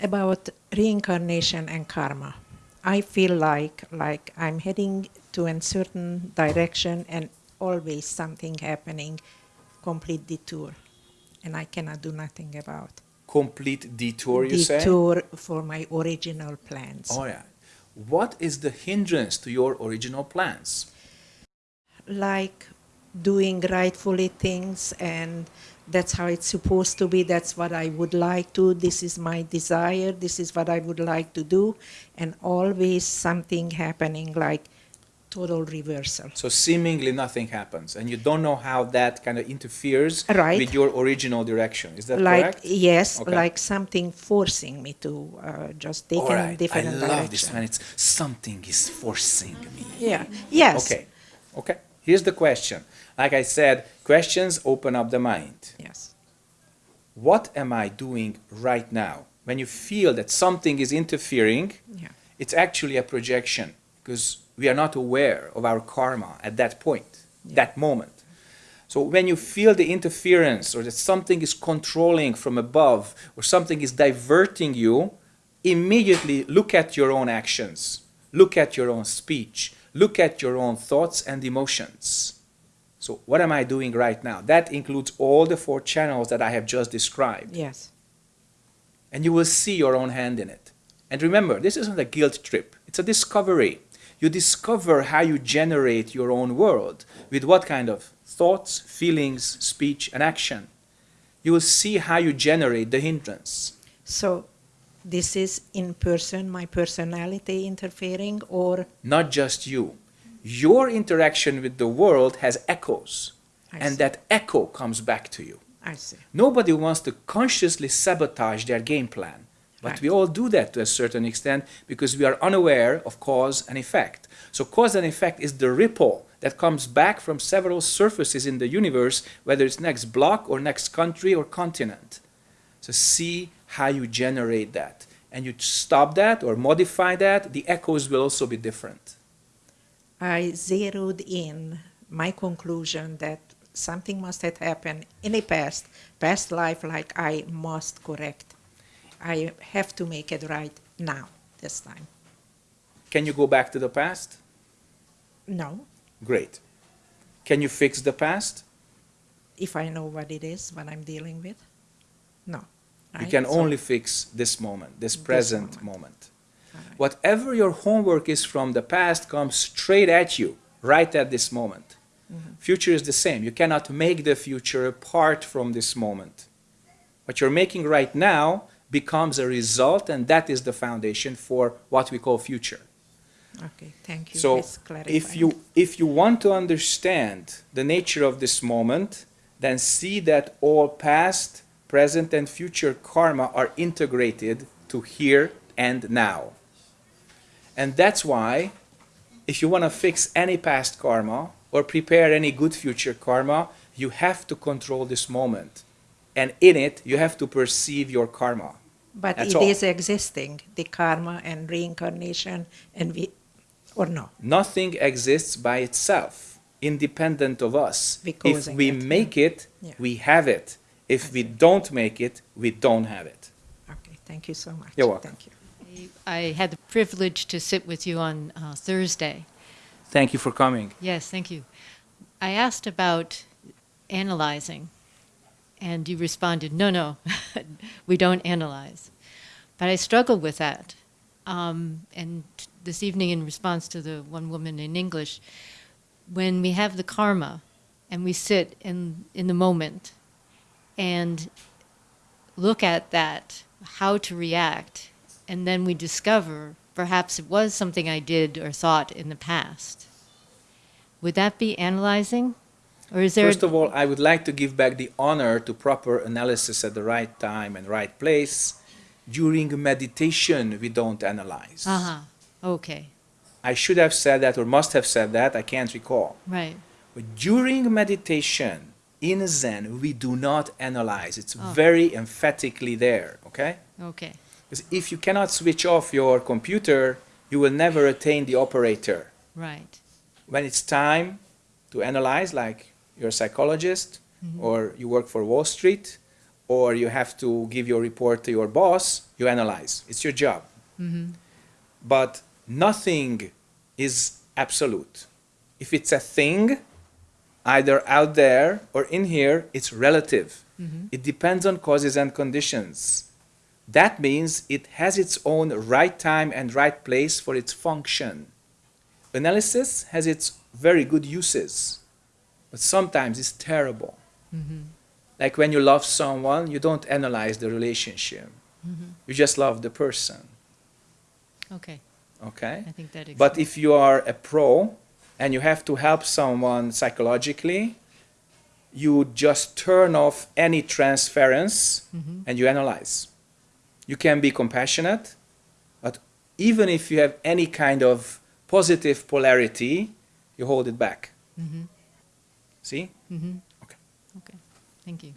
about reincarnation and karma. I feel like like I'm heading to a certain direction and always something happening, complete detour, and I cannot do nothing about. Complete detour, you say? Detour for my original plans. Oh yeah. What is the hindrance to your original plans? Like doing rightfully things and that's how it's supposed to be that's what i would like to this is my desire this is what i would like to do and always something happening like total reversal So seemingly nothing happens, and you don't know how that kind of interferes Right. with your original direction. Is that like correct? yes Okay. like something forcing me to uh, just take All a right. I different love direction this when it's something is forcing me. yeah yes Okay. Okay. Here's the question. Like I said, questions open up the mind. yes What am I doing right now? When you feel that something is interfering, yeah it's actually a projection because we are not aware of our karma at that point, that moment. So when you feel the interference or that something is controlling from above or something is diverting you, immediately look at your own actions, look at your own speech, look at your own thoughts and emotions. So what am I doing right now? That includes all the four channels that I have just described yes and you will see your own hand in it. And remember, this isn't a guilt trip, it's a discovery. You discover how you generate your own world with what kind of thoughts, feelings, speech, and action. You will see how you generate the hindrance. so this is in person my personality interfering or Not just you. Your interaction with the world has echoes, I and see. that echo comes back to you. i see Nobody wants to consciously sabotage their game plan. But Right. we all do that to a certain extent because we are unaware of cause and effect. So cause and effect is the ripple that comes back from several surfaces in the universe, whether it's next block or next country or continent. So see how you generate that. And you stop that or modify that, the echoes will also be different. I zeroed in my conclusion that something must have happened in the past, past life, like I must correct. I have to make it right now, this time. Can you go back to the past? No, Great. Can you fix the past? if I know what it is, what I'm dealing with. No. You can So- only fix this moment, this present moment. moment. right. Whatever your homework is from the past comes straight at you, right at this moment. Mm-hmm. Future is the same. You cannot make the future apart from this moment. What you're making right now becomes a result, and that is the foundation for what we call future. Okay, thank you. So if you if you want to understand the nature of this moment, then see that all past, present, and future karma are integrated to here and now. And that's why if you want to fix any past karma or prepare any good future karma, you have to control this moment. And in it, you have to perceive your karma. But That's it is all. existing, the karma and reincarnation, and we, or no? Nothing exists by itself, independent of us. We If we it, yeah. make it, Yeah. we have it. If we don't make it, we don't have it. Okay, thank you so much. You're welcome. Thank you. I had the privilege to sit with you on uh, Thursday. Thank you for coming. Yes, thank you. I asked about analyzing, and you responded, no, no, we don't analyze. But I struggled with that. Um, and this evening, in response to the one woman in English, when we have the karma and we sit in, in the moment and look at that, how to react, and then we discover perhaps it was something I did or thought in the past. Would that be analyzing? Or is there First of all, I would like to give back the honor to proper analysis at the right time and right place. During meditation, we don't analyze. Uh-huh. Okay. I should have said that or must have said that, I can't recall. Right. But during meditation, in Zen, we do not analyze. It's Oh. very emphatically there, okay? Okay. Because if you cannot switch off your computer, you will never attain the operator. Right. When it's time to analyze, like you're a psychologist mm-hmm. or you work for Wall Street or you have to give your report to your boss, you analyze. It's your job. Mm-hmm. But nothing is absolute. If it's a thing, either out there or in here, it's relative. Mm-hmm. It depends on causes and conditions. That means it has its own right time and right place for its function. Analysis has its very good uses, but sometimes it's terrible. Mm-hmm. Like when you love someone, you don't analyze the relationship. Mm-hmm. You just love the person. Okay, Okay? I think that explains. But if you are a pro and you have to help someone psychologically, you just turn off any transference and you analyze. You can be compassionate, but even if you have any kind of positive polarity, you hold it back. See? Mhm. Okay. Okay, thank you.